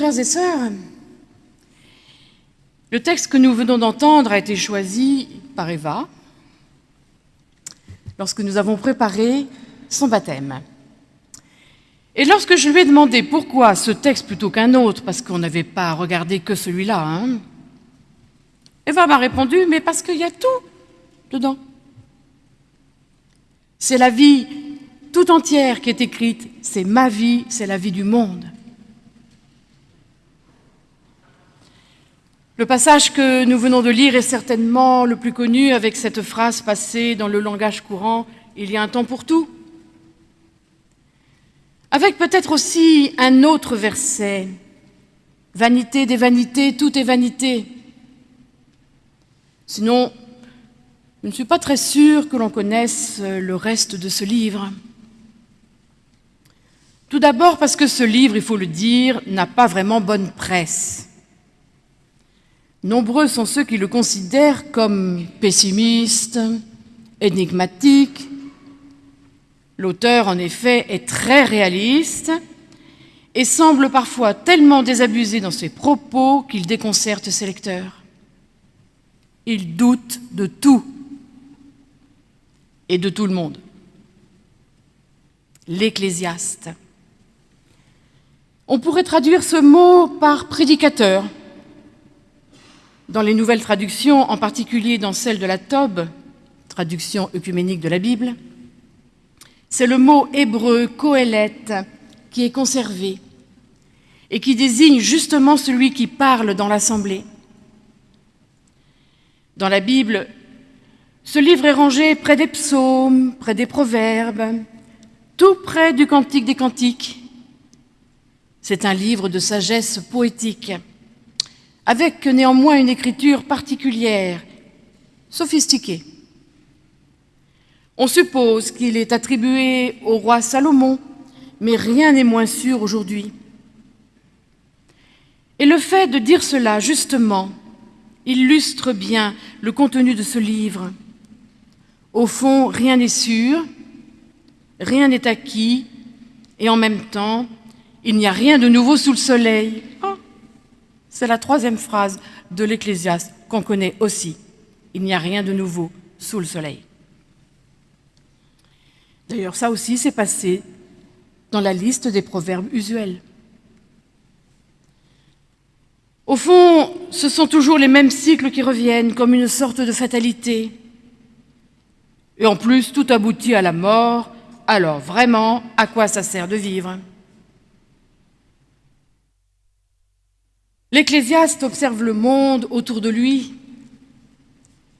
frères et sœurs, le texte que nous venons d'entendre a été choisi par Eva lorsque nous avons préparé son baptême. Et lorsque je lui ai demandé pourquoi ce texte plutôt qu'un autre, parce qu'on n'avait pas regardé que celui-là, hein, Eva m'a répondu, mais parce qu'il y a tout dedans. C'est la vie tout entière qui est écrite, c'est ma vie, c'est la vie du monde. Le passage que nous venons de lire est certainement le plus connu avec cette phrase passée dans le langage courant « il y a un temps pour tout ». Avec peut-être aussi un autre verset « vanité des vanités, tout est vanité ». Sinon, je ne suis pas très sûre que l'on connaisse le reste de ce livre. Tout d'abord parce que ce livre, il faut le dire, n'a pas vraiment bonne presse. Nombreux sont ceux qui le considèrent comme pessimiste, énigmatique. L'auteur, en effet, est très réaliste et semble parfois tellement désabusé dans ses propos qu'il déconcerte ses lecteurs. Il doute de tout et de tout le monde. L'Ecclésiaste. On pourrait traduire ce mot par prédicateur, dans les nouvelles traductions, en particulier dans celle de la Tob, traduction œcuménique de la Bible, c'est le mot hébreu Kohelet qui est conservé et qui désigne justement celui qui parle dans l'assemblée. Dans la Bible, ce livre est rangé près des psaumes, près des proverbes, tout près du Cantique des Cantiques. C'est un livre de sagesse poétique avec néanmoins une écriture particulière, sophistiquée. On suppose qu'il est attribué au roi Salomon, mais rien n'est moins sûr aujourd'hui. Et le fait de dire cela, justement, illustre bien le contenu de ce livre. Au fond, rien n'est sûr, rien n'est acquis, et en même temps, il n'y a rien de nouveau sous le soleil. C'est la troisième phrase de l'Ecclésiaste qu'on connaît aussi. Il n'y a rien de nouveau sous le soleil. D'ailleurs, ça aussi s'est passé dans la liste des proverbes usuels. Au fond, ce sont toujours les mêmes cycles qui reviennent, comme une sorte de fatalité. Et en plus, tout aboutit à la mort, alors vraiment, à quoi ça sert de vivre? L'Ecclésiaste observe le monde autour de lui.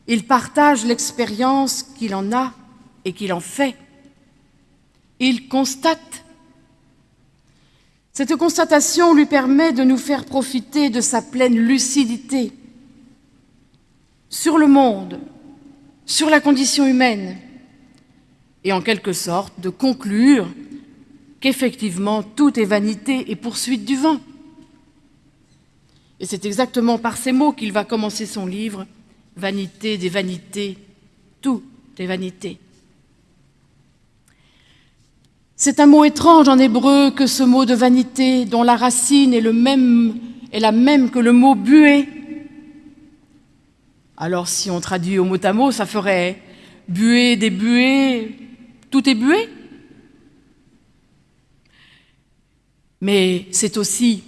Il partage l'expérience qu'il en a et qu'il en fait. Il constate. Cette constatation lui permet de nous faire profiter de sa pleine lucidité sur le monde, sur la condition humaine, et en quelque sorte de conclure qu'effectivement tout est vanité et poursuite du vent. Et c'est exactement par ces mots qu'il va commencer son livre, Vanité des vanités, tout est vanité. C'est un mot étrange en hébreu que ce mot de vanité, dont la racine est, le même, est la même que le mot buée. Alors si on traduit au mot à mot, ça ferait buée des buées, tout est buée. Mais c'est aussi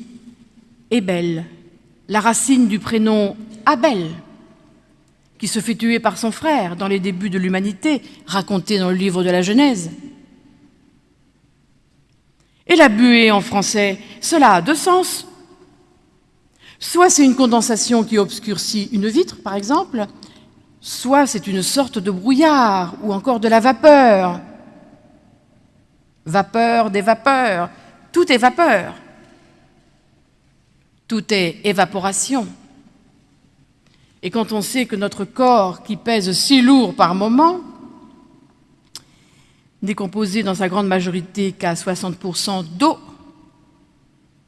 ébelle, la racine du prénom Abel, qui se fait tuer par son frère dans les débuts de l'humanité, raconté dans le livre de la Genèse. Et la buée en français, cela a deux sens. Soit c'est une condensation qui obscurcit une vitre, par exemple, soit c'est une sorte de brouillard ou encore de la vapeur. Vapeur des vapeurs, tout est vapeur. Tout est évaporation. Et quand on sait que notre corps, qui pèse si lourd par moment, n'est composé dans sa grande majorité qu'à 60% d'eau,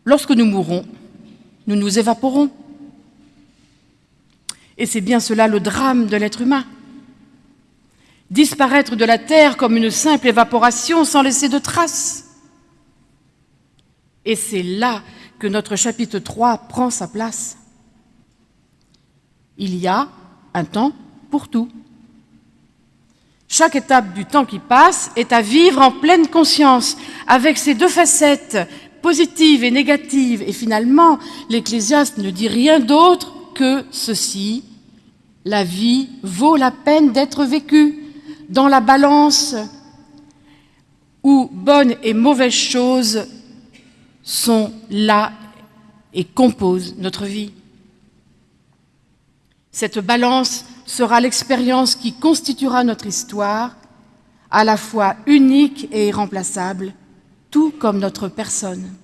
lorsque nous mourrons, nous nous évaporons. Et c'est bien cela le drame de l'être humain. Disparaître de la terre comme une simple évaporation sans laisser de traces. Et c'est là que notre chapitre 3 prend sa place. Il y a un temps pour tout. Chaque étape du temps qui passe est à vivre en pleine conscience, avec ses deux facettes, positives et négatives. Et finalement, l'Ecclésiaste ne dit rien d'autre que ceci. La vie vaut la peine d'être vécue dans la balance où bonnes et mauvaises choses sont là et composent notre vie. Cette balance sera l'expérience qui constituera notre histoire, à la fois unique et irremplaçable, tout comme notre personne.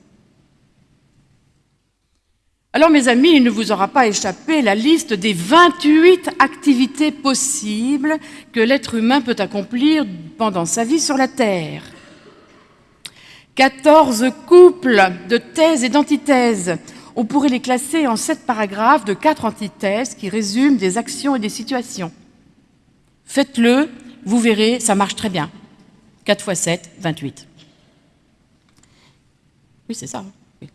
Alors mes amis, il ne vous aura pas échappé la liste des 28 activités possibles que l'être humain peut accomplir pendant sa vie sur la Terre. 14 couples de thèses et d'antithèses on pourrait les classer en sept paragraphes de quatre antithèses qui résument des actions et des situations. Faites-le, vous verrez, ça marche très bien. 4 x 7, 28. Oui, c'est ça. Hein.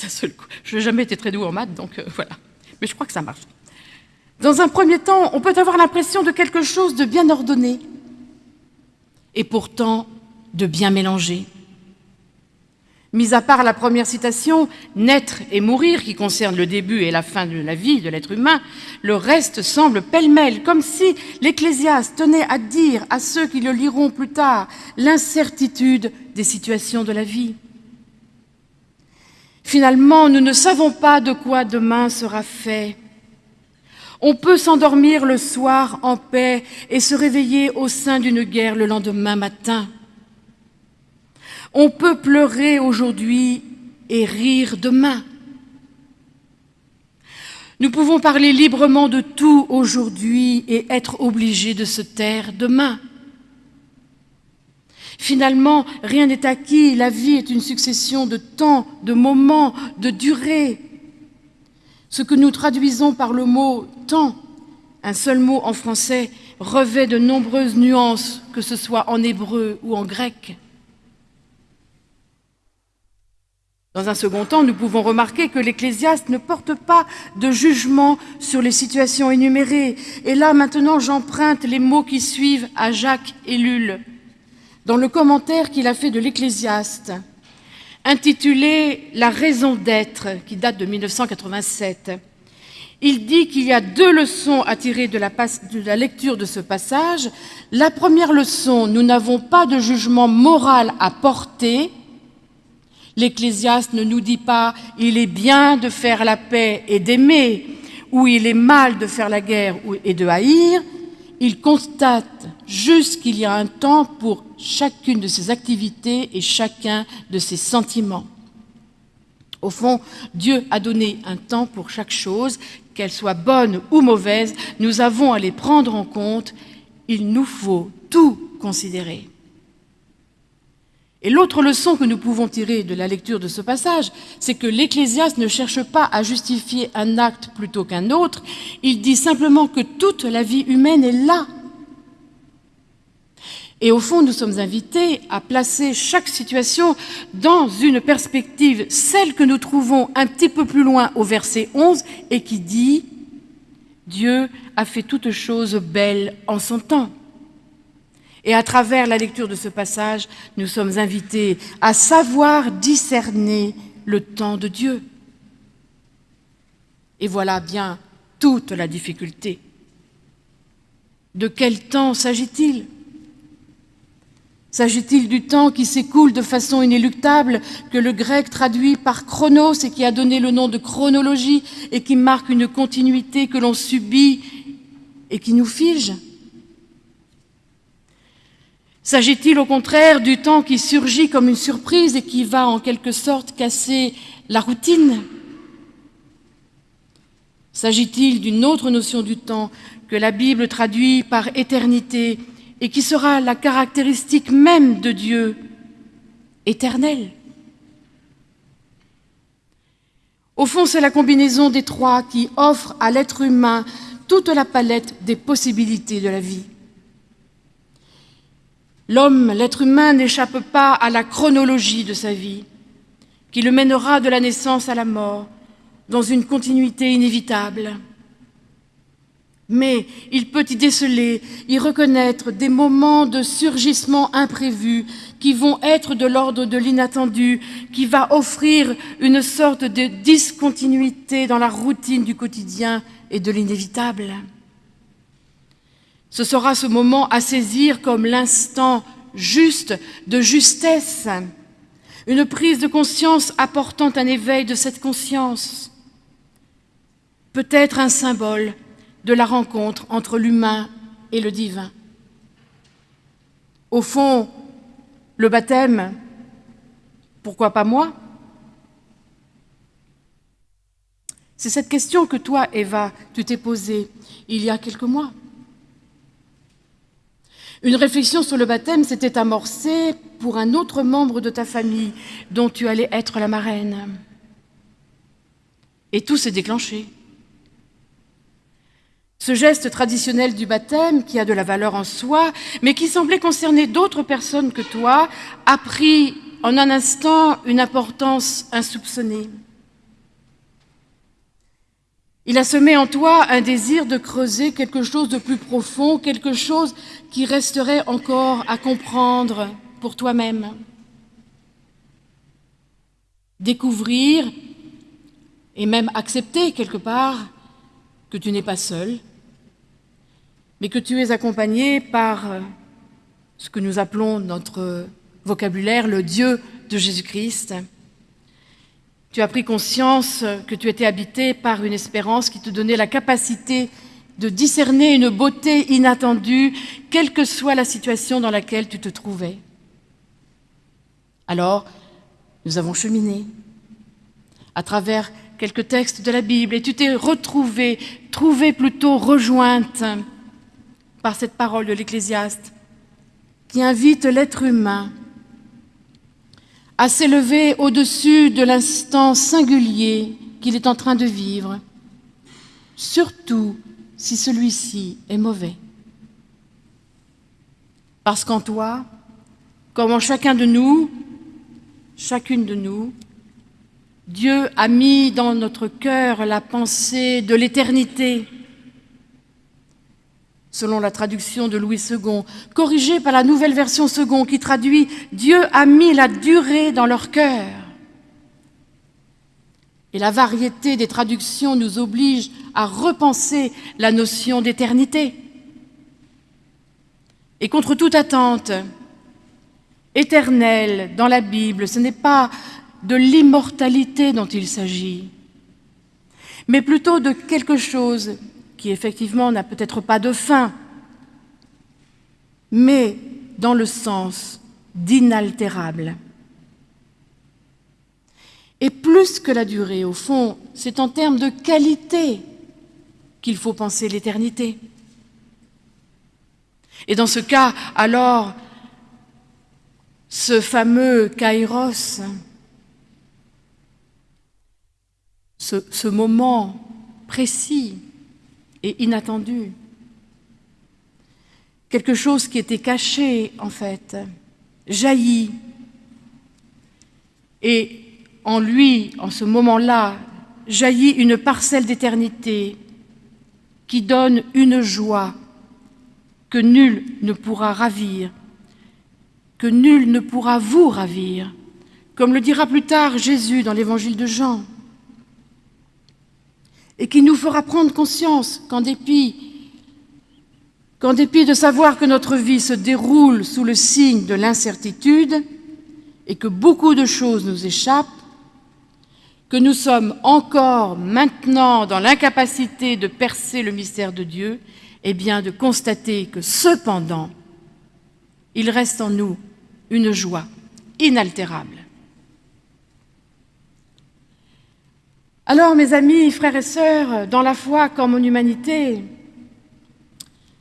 D'un coup. Je n'ai jamais été très doux en maths, donc euh, voilà. Mais je crois que ça marche. Dans un premier temps, on peut avoir l'impression de quelque chose de bien ordonné et pourtant de bien mélangé. Mis à part la première citation, naître et mourir, qui concerne le début et la fin de la vie de l'être humain, le reste semble pêle-mêle, comme si l'Ecclésiaste tenait à dire à ceux qui le liront plus tard l'incertitude des situations de la vie. Finalement, nous ne savons pas de quoi demain sera fait. On peut s'endormir le soir en paix et se réveiller au sein d'une guerre le lendemain matin. On peut pleurer aujourd'hui et rire demain. Nous pouvons parler librement de tout aujourd'hui et être obligés de se taire demain. Finalement, rien n'est acquis, la vie est une succession de temps, de moments, de durées. Ce que nous traduisons par le mot « temps », un seul mot en français, revêt de nombreuses nuances, que ce soit en hébreu ou en grec. Dans un second temps, nous pouvons remarquer que l'Ecclésiaste ne porte pas de jugement sur les situations énumérées. Et là, maintenant, j'emprunte les mots qui suivent à Jacques Ellul, dans le commentaire qu'il a fait de l'Ecclésiaste, intitulé « La raison d'être », qui date de 1987. Il dit qu'il y a deux leçons à tirer de la, de la lecture de ce passage. La première leçon, nous n'avons pas de jugement moral à porter, L'Ecclésiaste ne nous dit pas « il est bien de faire la paix et d'aimer » ou « il est mal de faire la guerre et de haïr ». Il constate juste qu'il y a un temps pour chacune de ces activités et chacun de ces sentiments. Au fond, Dieu a donné un temps pour chaque chose, qu'elle soit bonne ou mauvaise, nous avons à les prendre en compte. Il nous faut tout considérer. Et l'autre leçon que nous pouvons tirer de la lecture de ce passage, c'est que l'Ecclésiaste ne cherche pas à justifier un acte plutôt qu'un autre, il dit simplement que toute la vie humaine est là. Et au fond, nous sommes invités à placer chaque situation dans une perspective, celle que nous trouvons un petit peu plus loin au verset 11, et qui dit « Dieu a fait toutes choses belles en son temps ». Et à travers la lecture de ce passage, nous sommes invités à savoir discerner le temps de Dieu. Et voilà bien toute la difficulté. De quel temps s'agit-il? S'agit-il du temps qui s'écoule de façon inéluctable, que le grec traduit par chronos et qui a donné le nom de chronologie et qui marque une continuité que l'on subit et qui nous fige? S'agit-il au contraire du temps qui surgit comme une surprise et qui va en quelque sorte casser la routine? S'agit-il d'une autre notion du temps que la Bible traduit par éternité et qui sera la caractéristique même de Dieu, éternel? Au fond, c'est la combinaison des trois qui offre à l'être humain toute la palette des possibilités de la vie. L'homme, l'être humain, n'échappe pas à la chronologie de sa vie. qui le mènera de la naissance à la mort, dans une continuité inévitable. Mais il peut y déceler, y reconnaître des moments de surgissement imprévus qui vont être de l'ordre de l'inattendu, qui va offrir une sorte de discontinuité dans la routine du quotidien et de l'inévitable. Ce sera ce moment à saisir comme l'instant juste de justesse, une prise de conscience apportant un éveil de cette conscience, peut-être un symbole de la rencontre entre l'humain et le divin. Au fond, le baptême, pourquoi pas moi? C'est cette question que toi, Eva, tu t'es posée il y a quelques mois. Une réflexion sur le baptême s'était amorcée pour un autre membre de ta famille dont tu allais être la marraine. Et tout s'est déclenché. Ce geste traditionnel du baptême, qui a de la valeur en soi, mais qui semblait concerner d'autres personnes que toi, a pris en un instant une importance insoupçonnée. Il a semé en toi un désir de creuser quelque chose de plus profond, quelque chose qui resterait encore à comprendre pour toi-même. Découvrir et même accepter quelque part que tu n'es pas seul, mais que tu es accompagné par ce que nous appelons notre vocabulaire le Dieu de Jésus-Christ, tu as pris conscience que tu étais habité par une espérance qui te donnait la capacité de discerner une beauté inattendue, quelle que soit la situation dans laquelle tu te trouvais. Alors, nous avons cheminé à travers quelques textes de la Bible et tu t'es retrouvé, trouvé plutôt rejointe par cette parole de l'Ecclésiaste qui invite l'être humain à s'élever au-dessus de l'instant singulier qu'il est en train de vivre, surtout si celui-ci est mauvais. Parce qu'en toi, comme en chacun de nous, chacune de nous, Dieu a mis dans notre cœur la pensée de l'éternité, selon la traduction de Louis II, corrigée par la nouvelle version second qui traduit « Dieu a mis la durée dans leur cœur ». Et la variété des traductions nous oblige à repenser la notion d'éternité. Et contre toute attente, éternel dans la Bible, ce n'est pas de l'immortalité dont il s'agit, mais plutôt de quelque chose qui effectivement n'a peut-être pas de fin, mais dans le sens d'inaltérable. Et plus que la durée, au fond, c'est en termes de qualité qu'il faut penser l'éternité. Et dans ce cas, alors, ce fameux kairos, ce, moment précis et inattendu. Quelque chose qui était caché, en fait, jaillit. Et en lui, en ce moment-là, jaillit une parcelle d'éternité qui donne une joie que nul ne pourra ravir, que nul ne pourra vous ravir, comme le dira plus tard Jésus dans l'évangile de Jean et qui nous fera prendre conscience qu'en dépit, qu'en dépit de savoir que notre vie se déroule sous le signe de l'incertitude et que beaucoup de choses nous échappent, que nous sommes encore maintenant dans l'incapacité de percer le mystère de Dieu, et bien de constater que cependant, il reste en nous une joie inaltérable. Alors, mes amis, frères et sœurs, dans la foi comme en humanité,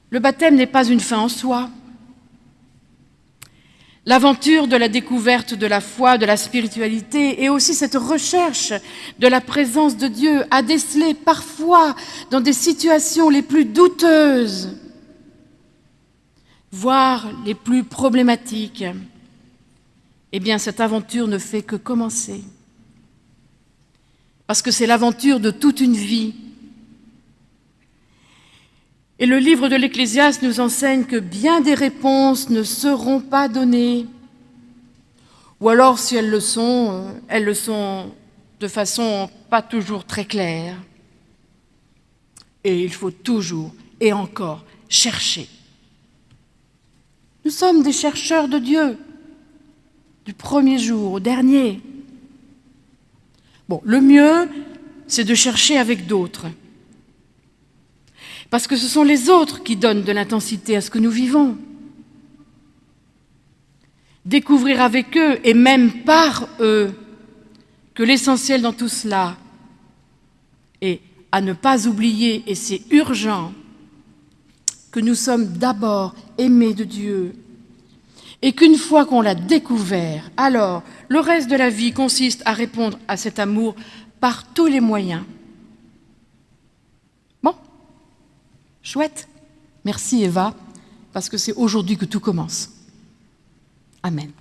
le baptême n'est pas une fin en soi. L'aventure de la découverte de la foi, de la spiritualité et aussi cette recherche de la présence de Dieu a décelé parfois dans des situations les plus douteuses, voire les plus problématiques. Eh bien, cette aventure ne fait que commencer. Parce que c'est l'aventure de toute une vie. Et le livre de l'Ecclésiaste nous enseigne que bien des réponses ne seront pas données, ou alors si elles le sont, elles le sont de façon pas toujours très claire. Et il faut toujours et encore chercher. Nous sommes des chercheurs de Dieu, du premier jour au dernier. Le mieux, c'est de chercher avec d'autres. Parce que ce sont les autres qui donnent de l'intensité à ce que nous vivons. Découvrir avec eux, et même par eux, que l'essentiel dans tout cela est à ne pas oublier, et c'est urgent, que nous sommes d'abord aimés de Dieu, et qu'une fois qu'on l'a découvert, alors le reste de la vie consiste à répondre à cet amour par tous les moyens. Chouette. Merci Eva, parce que c'est aujourd'hui que tout commence. Amen.